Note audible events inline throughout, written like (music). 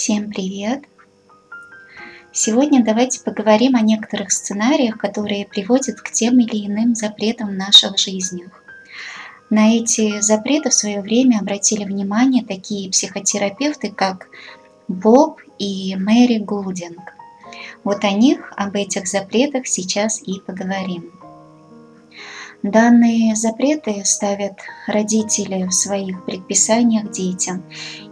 Всем привет! Сегодня давайте поговорим о некоторых сценариях, которые приводят к тем или иным запретам в наших жизнях. На эти запреты в свое время обратили внимание такие психотерапевты, как Боб и Мэри Гулдинг. Вот о них, об этих запретах сейчас и поговорим. Данные запреты ставят родители в своих предписаниях детям.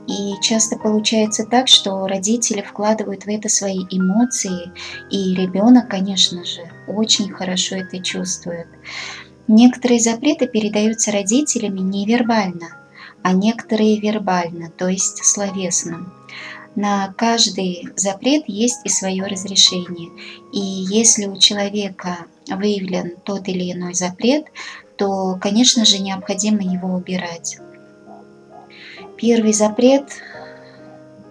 И часто получается так, что родители вкладывают в это свои эмоции, и ребенок, конечно же, очень хорошо это чувствует. Некоторые запреты передаются родителями невербально, а некоторые вербально, то есть словесно. На каждый запрет есть и свое разрешение. И если у человека выявлен тот или иной запрет, то, конечно же, необходимо его убирать. Первый запрет,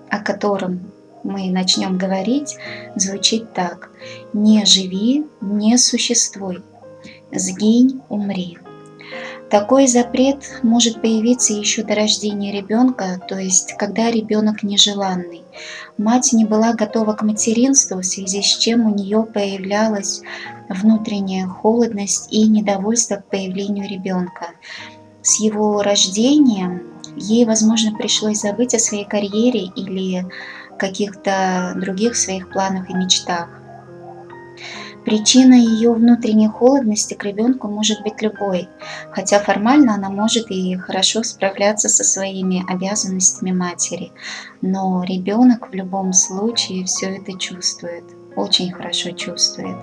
о котором мы начнем говорить, звучит так. «Не живи, не существуй, сгинь, умри». Такой запрет может появиться еще до рождения ребенка, то есть когда ребенок нежеланный. Мать не была готова к материнству, в связи с чем у нее появлялась внутренняя холодность и недовольство к появлению ребенка. С его рождением ей, возможно, пришлось забыть о своей карьере или каких-то других своих планах и мечтах. Причина ее внутренней холодности к ребенку может быть любой, хотя формально она может и хорошо справляться со своими обязанностями матери, но ребенок в любом случае все это чувствует, очень хорошо чувствует.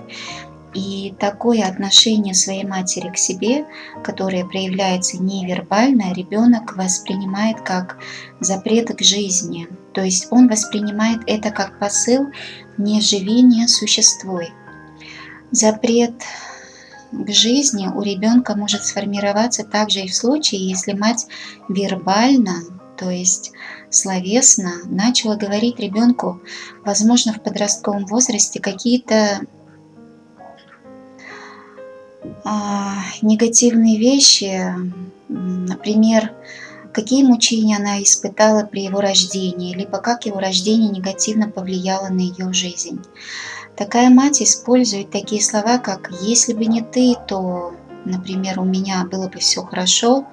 И такое отношение своей матери к себе, которое проявляется невербально, ребенок воспринимает как запрет к жизни. То есть он воспринимает это как посыл «не живи, не существуй». Запрет к жизни у ребенка может сформироваться также и в случае, если мать вербально, то есть словесно, начала говорить ребенку, возможно, в подростковом возрасте какие-то негативные вещи, например, какие мучения она испытала при его рождении, либо как его рождение негативно повлияло на ее жизнь. Такая мать использует такие слова, как «если бы не ты, то...» Например, у меня было бы все хорошо.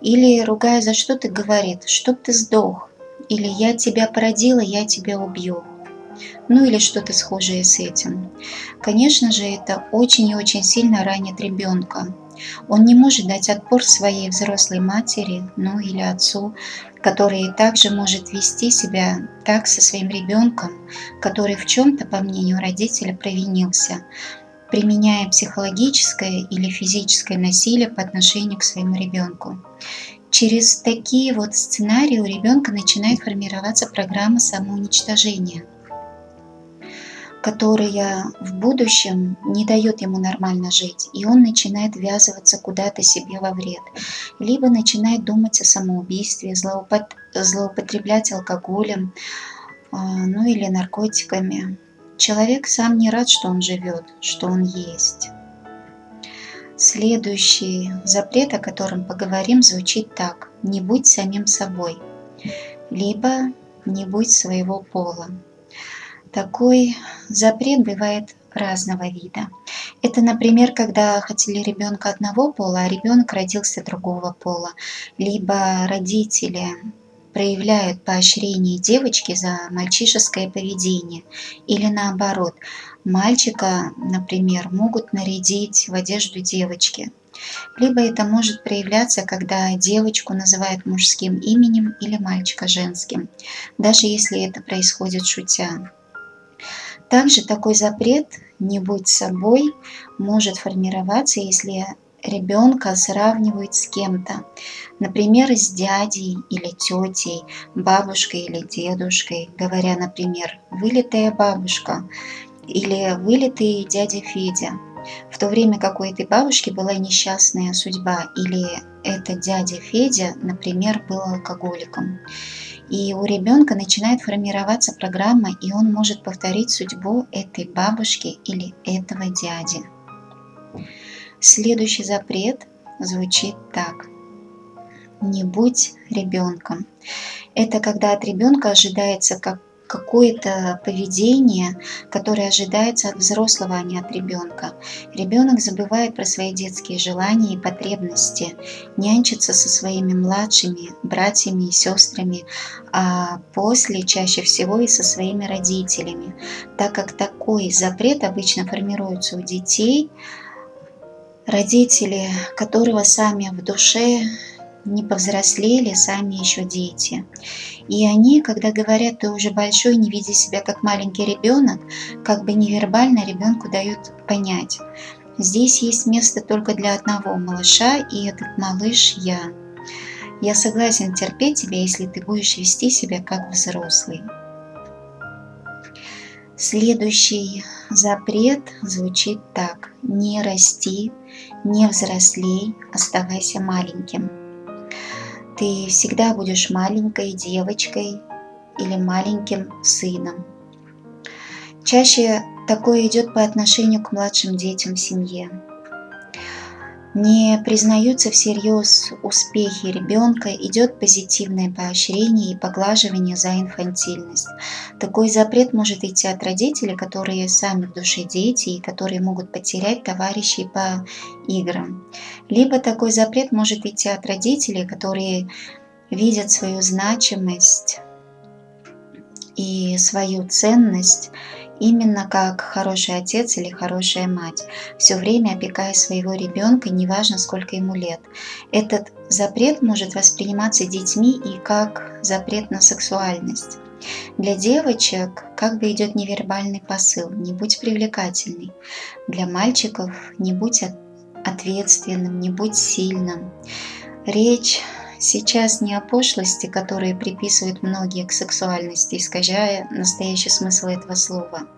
Или, ругая за что ты, говорит «чтоб ты сдох». Или «я тебя породила, я тебя убью». Ну или что-то схожее с этим. Конечно же, это очень и очень сильно ранит ребенка. Он не может дать отпор своей взрослой матери, ну или отцу, который также может вести себя так со своим ребенком, который в чем-то, по мнению родителя, провинился, применяя психологическое или физическое насилие по отношению к своему ребенку. Через такие вот сценарии у ребенка начинает формироваться программа самоуничтожения – которая в будущем не дает ему нормально жить, и он начинает ввязываться куда-то себе во вред, либо начинает думать о самоубийстве, злоупотреблять алкоголем, а, ну или наркотиками. Человек сам не рад, что он живет, что он есть. Следующий запрет, о котором поговорим, звучит так. Не будь самим собой, либо не будь своего пола. Такой запрет бывает разного вида. Это, например, когда хотели ребенка одного пола, а ребенок родился другого пола. Либо родители проявляют поощрение девочки за мальчишеское поведение. Или наоборот, мальчика, например, могут нарядить в одежду девочки. Либо это может проявляться, когда девочку называют мужским именем или мальчика женским, даже если это происходит шутя. Также такой запрет «не будь собой» может формироваться, если ребенка сравнивают с кем-то, например, с дядей или тетей, бабушкой или дедушкой, говоря, например, «вылитая бабушка» или «вылитый дядя Федя», в то время как у этой бабушки была несчастная судьба, или этот дядя Федя, например, был алкоголиком. И у ребенка начинает формироваться программа, и он может повторить судьбу этой бабушки или этого дяди. Следующий запрет звучит так. Не будь ребенком. Это когда от ребенка ожидается как какое-то поведение, которое ожидается от взрослого, а не от ребенка. Ребенок забывает про свои детские желания и потребности, нянчится со своими младшими братьями и сестрами, а после чаще всего и со своими родителями, так как такой запрет обычно формируется у детей, родители которого сами в душе не повзрослели, сами еще дети. И они, когда говорят, ты уже большой, не види себя как маленький ребенок, как бы невербально ребенку дают понять. Здесь есть место только для одного малыша, и этот малыш я. Я согласен терпеть тебя, если ты будешь вести себя как взрослый. Следующий запрет звучит так. Не расти, не взрослей, оставайся маленьким. Ты всегда будешь маленькой девочкой или маленьким сыном. Чаще такое идет по отношению к младшим детям в семье не признаются всерьез успехи ребенка, идет позитивное поощрение и поглаживание за инфантильность. Такой запрет может идти от родителей, которые сами в душе дети и которые могут потерять товарищей по играм. Либо такой запрет может идти от родителей, которые видят свою значимость и свою ценность именно как хороший отец или хорошая мать, все время опекая своего ребенка, неважно сколько ему лет. Этот запрет может восприниматься детьми и как запрет на сексуальность. Для девочек как бы идет невербальный посыл «не будь привлекательный». Для мальчиков «не будь ответственным, не будь сильным». Речь сейчас не о пошлости, которые приписывают многие к сексуальности, искажая настоящий смысл этого слова.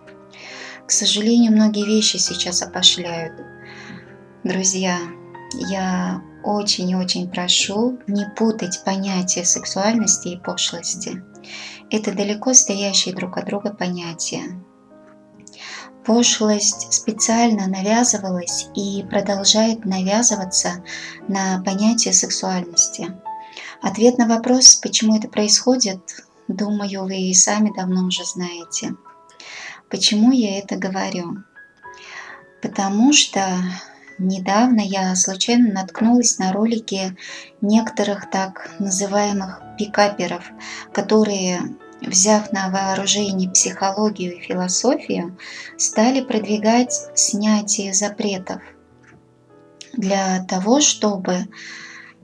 К сожалению, многие вещи сейчас опошляют. Друзья, я очень-очень прошу не путать понятия сексуальности и пошлости. Это далеко стоящие друг от друга понятия. Пошлость специально навязывалась и продолжает навязываться на понятие сексуальности. Ответ на вопрос, почему это происходит, думаю, вы и сами давно уже знаете. Почему я это говорю? Потому что недавно я случайно наткнулась на ролики некоторых так называемых пикаперов, которые, взяв на вооружение психологию и философию, стали продвигать снятие запретов для того, чтобы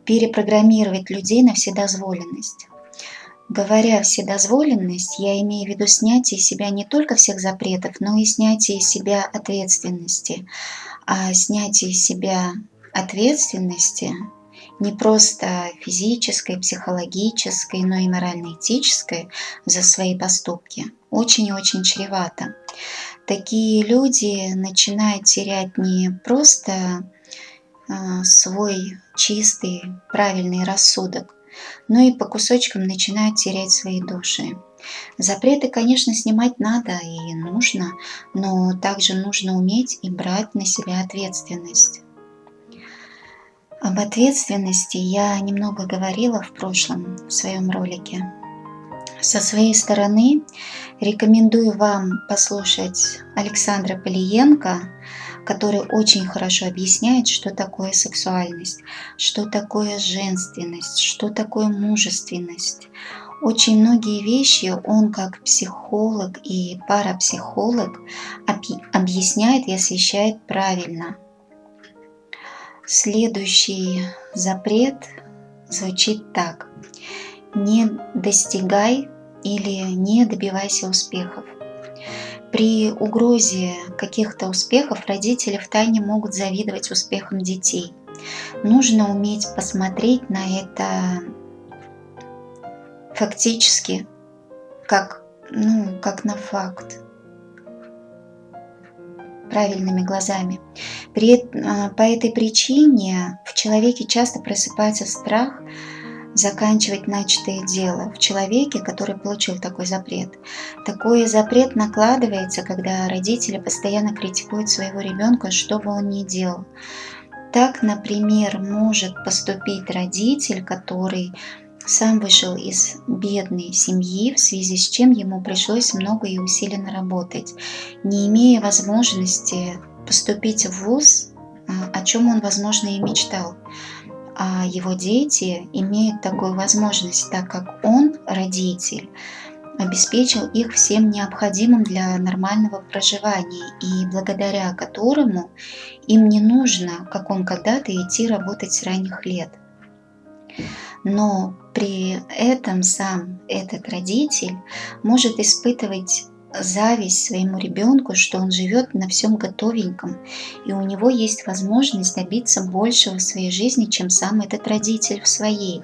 перепрограммировать людей на вседозволенность. Говоря вседозволенность, я имею в виду снятие из себя не только всех запретов, но и снятие из себя ответственности. А снятие из себя ответственности не просто физической, психологической, но и морально-этической за свои поступки очень и очень чревато. Такие люди начинают терять не просто свой чистый, правильный рассудок, но и по кусочкам начинают терять свои души. Запреты, конечно, снимать надо и нужно, но также нужно уметь и брать на себя ответственность. Об ответственности я немного говорила в прошлом в своем ролике. Со своей стороны рекомендую вам послушать Александра Полиенко который очень хорошо объясняет, что такое сексуальность, что такое женственность, что такое мужественность. Очень многие вещи он как психолог и парапсихолог объясняет и освещает правильно. Следующий запрет звучит так. Не достигай или не добивайся успехов. При угрозе каких-то успехов родители втайне могут завидовать успехам детей. Нужно уметь посмотреть на это фактически, как, ну, как на факт, правильными глазами. При, а, по этой причине в человеке часто просыпается страх заканчивать начатое дело в человеке, который получил такой запрет. Такой запрет накладывается, когда родители постоянно критикуют своего ребенка, что бы он ни делал. Так, например, может поступить родитель, который сам вышел из бедной семьи, в связи с чем ему пришлось много и усиленно работать, не имея возможности поступить в ВУЗ, а, о чем он, возможно, и мечтал. А его дети имеют такую возможность, так как он, родитель, обеспечил их всем необходимым для нормального проживания и благодаря которому им не нужно, как он когда-то, идти работать с ранних лет. Но при этом сам этот родитель может испытывать зависть своему ребенку, что он живет на всем готовеньком, и у него есть возможность добиться большего в своей жизни, чем сам этот родитель в своей,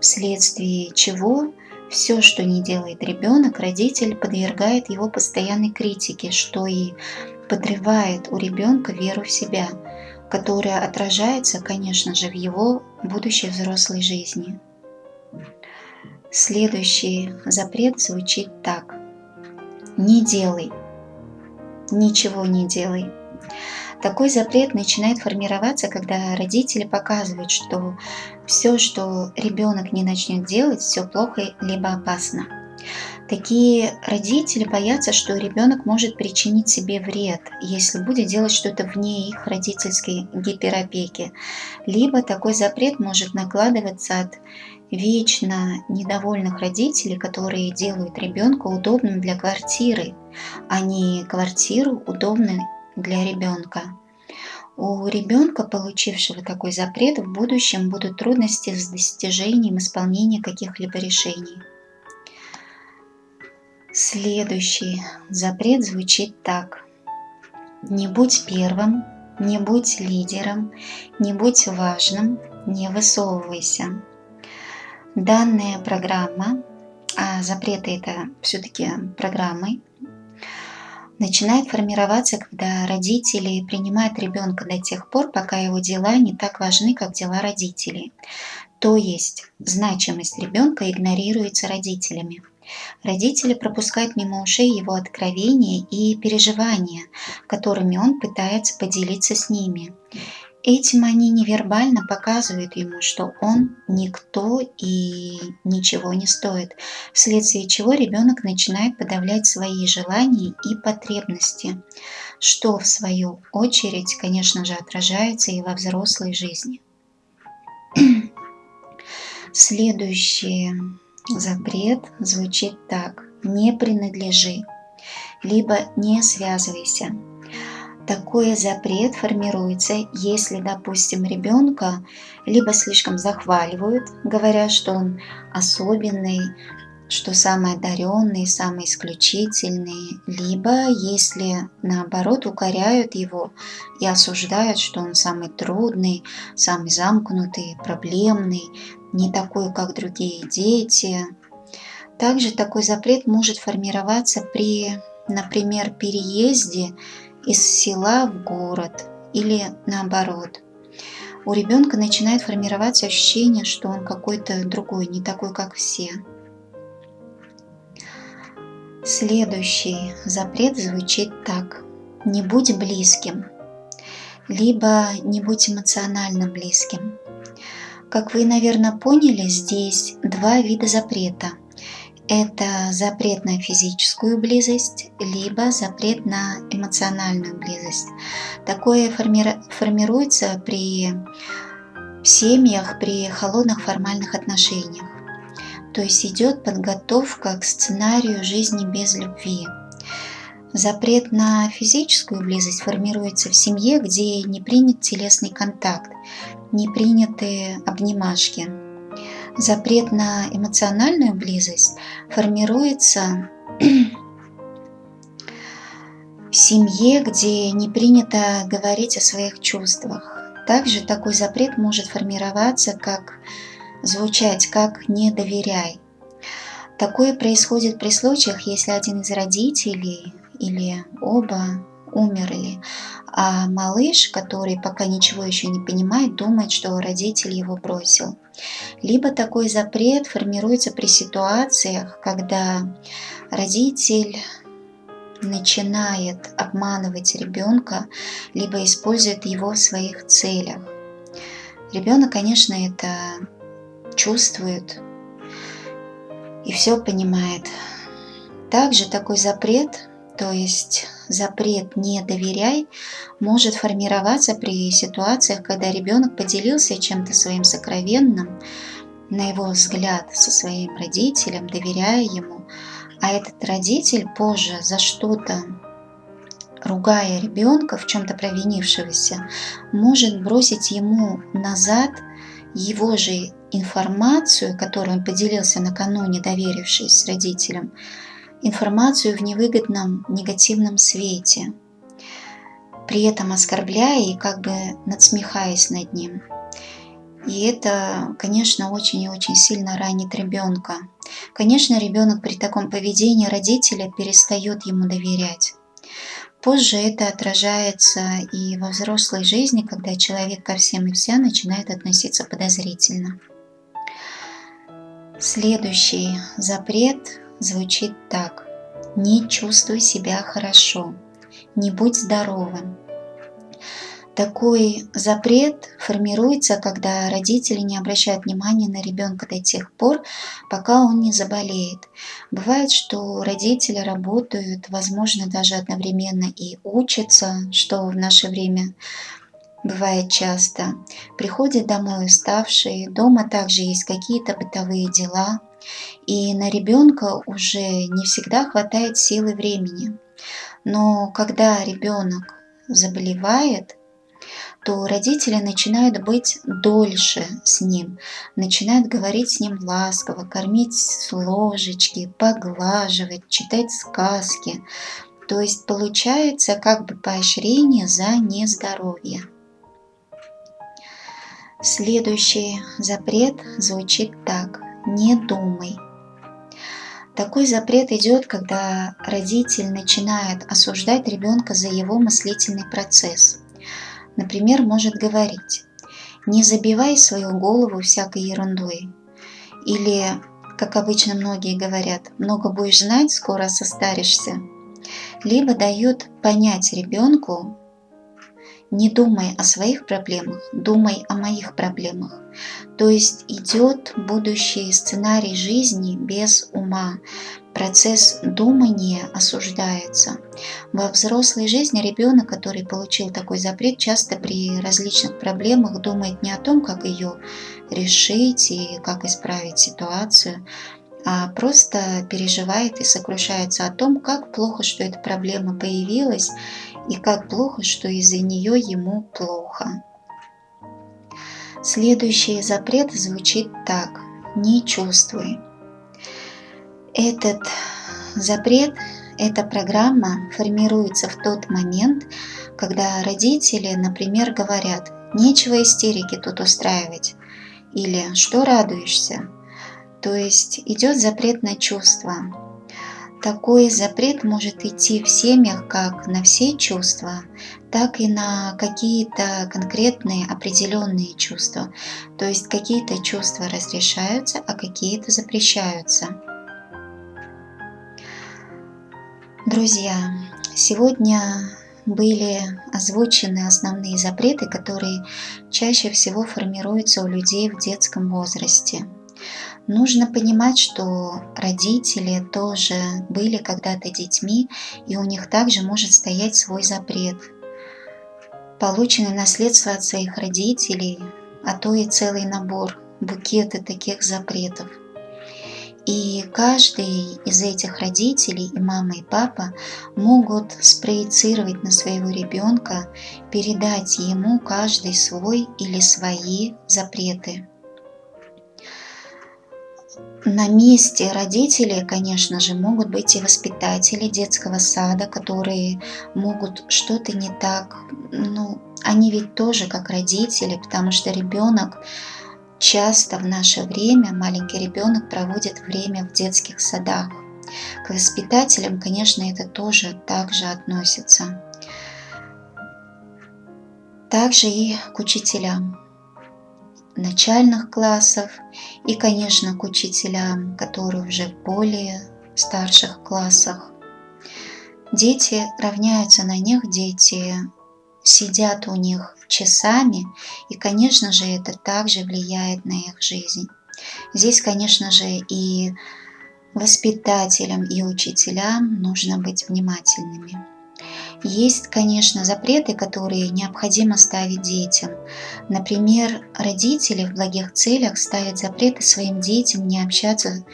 вследствие чего все, что не делает ребенок, родитель подвергает его постоянной критике, что и подрывает у ребенка веру в себя, которая отражается, конечно же, в его будущей взрослой жизни. Следующий запрет звучит так. Не делай. Ничего не делай. Такой запрет начинает формироваться, когда родители показывают, что все, что ребенок не начнет делать, все плохо либо опасно. Такие родители боятся, что ребенок может причинить себе вред, если будет делать что-то вне их родительской гиперопеки. Либо такой запрет может накладываться от вечно недовольных родителей, которые делают ребенка удобным для квартиры, а не квартиру удобной для ребенка. У ребенка, получившего такой запрет, в будущем будут трудности с достижением исполнения каких-либо решений. Следующий запрет звучит так. Не будь первым, не будь лидером, не будь важным, не высовывайся. Данная программа, а запреты это все-таки программы, начинает формироваться, когда родители принимают ребенка до тех пор, пока его дела не так важны, как дела родителей. То есть значимость ребенка игнорируется родителями. Родители пропускают мимо ушей его откровения и переживания, которыми он пытается поделиться с ними. Этим они невербально показывают ему, что он никто и ничего не стоит, вследствие чего ребенок начинает подавлять свои желания и потребности, что в свою очередь, конечно же, отражается и во взрослой жизни. (clears throat) Следующий запрет звучит так. Не принадлежи, либо не связывайся такой запрет формируется, если, допустим, ребенка либо слишком захваливают, говоря, что он особенный, что самый одаренный, самый исключительный, либо если наоборот укоряют его и осуждают, что он самый трудный, самый замкнутый, проблемный, не такой, как другие дети. Также такой запрет может формироваться при, например, переезде из села в город или наоборот. У ребенка начинает формироваться ощущение, что он какой-то другой, не такой, как все. Следующий запрет звучит так. Не будь близким, либо не будь эмоционально близким. Как вы, наверное, поняли, здесь два вида запрета – это запрет на физическую близость, либо запрет на эмоциональную близость. Такое форми формируется при семьях, при холодных формальных отношениях. То есть идет подготовка к сценарию жизни без любви. Запрет на физическую близость формируется в семье, где не принят телесный контакт, не приняты обнимашки, запрет на эмоциональную близость формируется (clears throat) в семье, где не принято говорить о своих чувствах. Также такой запрет может формироваться, как звучать, как «не доверяй». Такое происходит при случаях, если один из родителей или оба умерли, а малыш, который пока ничего еще не понимает, думает, что родитель его бросил. Либо такой запрет формируется при ситуациях, когда родитель начинает обманывать ребенка, либо использует его в своих целях. Ребенок, конечно, это чувствует, и все понимает. Также такой запрет, то есть запрет «не доверяй», может формироваться при ситуациях, когда ребенок поделился чем-то своим сокровенным, на его взгляд, со своим родителем, доверяя ему, а этот родитель позже за что-то ругая ребенка, в чем-то провинившегося, может бросить ему назад его же информацию, которую он поделился накануне, доверившись родителям, информацию в невыгодном негативном свете, при этом оскорбляя и как бы надсмехаясь над ним. И это, конечно, очень и очень сильно ранит ребенка. Конечно, ребенок при таком поведении родителя перестает ему доверять. Позже это отражается и во взрослой жизни, когда человек ко всем и вся начинает относиться подозрительно. Следующий запрет звучит так. Не чувствуй себя хорошо, не будь здоровым. Такой запрет формируется, когда родители не обращают внимания на ребенка до тех пор, пока он не заболеет. Бывает, что родители работают, возможно, даже одновременно и учатся, что в наше время бывает часто. Приходят домой уставшие, дома также есть какие-то бытовые дела, и на ребенка уже не всегда хватает силы времени. Но когда ребенок заболевает, то родители начинают быть дольше с ним, начинают говорить с ним ласково, кормить с ложечки, поглаживать, читать сказки. То есть получается как бы поощрение за нездоровье. Следующий запрет звучит так. Не думай. Такой запрет идет, когда родитель начинает осуждать ребенка за его мыслительный процесс. Например, может говорить «не забивай свою голову всякой ерундой» или, как обычно многие говорят, «много будешь знать, скоро состаришься», либо дает понять ребенку, не думай о своих проблемах, думай о моих проблемах. То есть идет будущий сценарий жизни без ума. Процесс думания осуждается. Во взрослой жизни ребенок, который получил такой запрет, часто при различных проблемах думает не о том, как ее решить и как исправить ситуацию, а просто переживает и сокрушается о том, как плохо, что эта проблема появилась, и как плохо, что из-за нее ему плохо. Следующий запрет звучит так «не чувствуй». Этот запрет, эта программа формируется в тот момент, когда родители, например, говорят «нечего истерики тут устраивать» или «что радуешься?». То есть идет запрет на чувства, такой запрет может идти в семьях как на все чувства, так и на какие-то конкретные определенные чувства. То есть какие-то чувства разрешаются, а какие-то запрещаются. Друзья, сегодня были озвучены основные запреты, которые чаще всего формируются у людей в детском возрасте – Нужно понимать, что родители тоже были когда-то детьми, и у них также может стоять свой запрет. Полученное наследство от своих родителей, а то и целый набор, букеты таких запретов. И каждый из этих родителей, и мама, и папа, могут спроецировать на своего ребенка, передать ему каждый свой или свои запреты. На месте родителей, конечно же, могут быть и воспитатели детского сада, которые могут что-то не так. Ну, они ведь тоже как родители, потому что ребенок часто в наше время, маленький ребенок проводит время в детских садах. К воспитателям, конечно, это тоже также относится. Также и к учителям начальных классов и, конечно, к учителям, которые уже в более старших классах. Дети равняются на них, дети сидят у них часами, и, конечно же, это также влияет на их жизнь. Здесь, конечно же, и воспитателям и учителям нужно быть внимательными. Есть, конечно, запреты, которые необходимо ставить детям. Например, родители в благих целях ставят запреты своим детям не общаться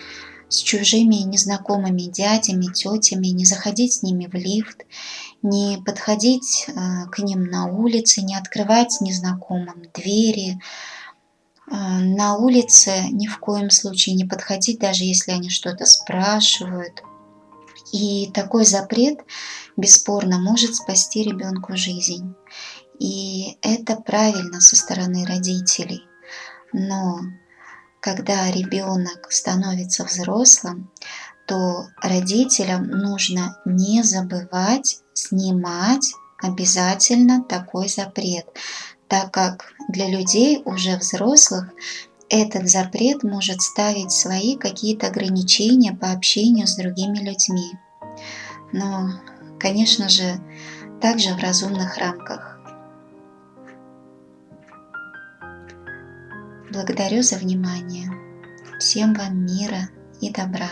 с чужими незнакомыми дядями, тетями, не заходить с ними в лифт, не подходить э, к ним на улице, не открывать незнакомым двери. Э, на улице ни в коем случае не подходить, даже если они что-то спрашивают. И такой запрет бесспорно может спасти ребенку жизнь. И это правильно со стороны родителей. Но когда ребенок становится взрослым, то родителям нужно не забывать снимать обязательно такой запрет, так как для людей уже взрослых этот запрет может ставить свои какие-то ограничения по общению с другими людьми. Но, конечно же, также в разумных рамках. Благодарю за внимание. Всем вам мира и добра.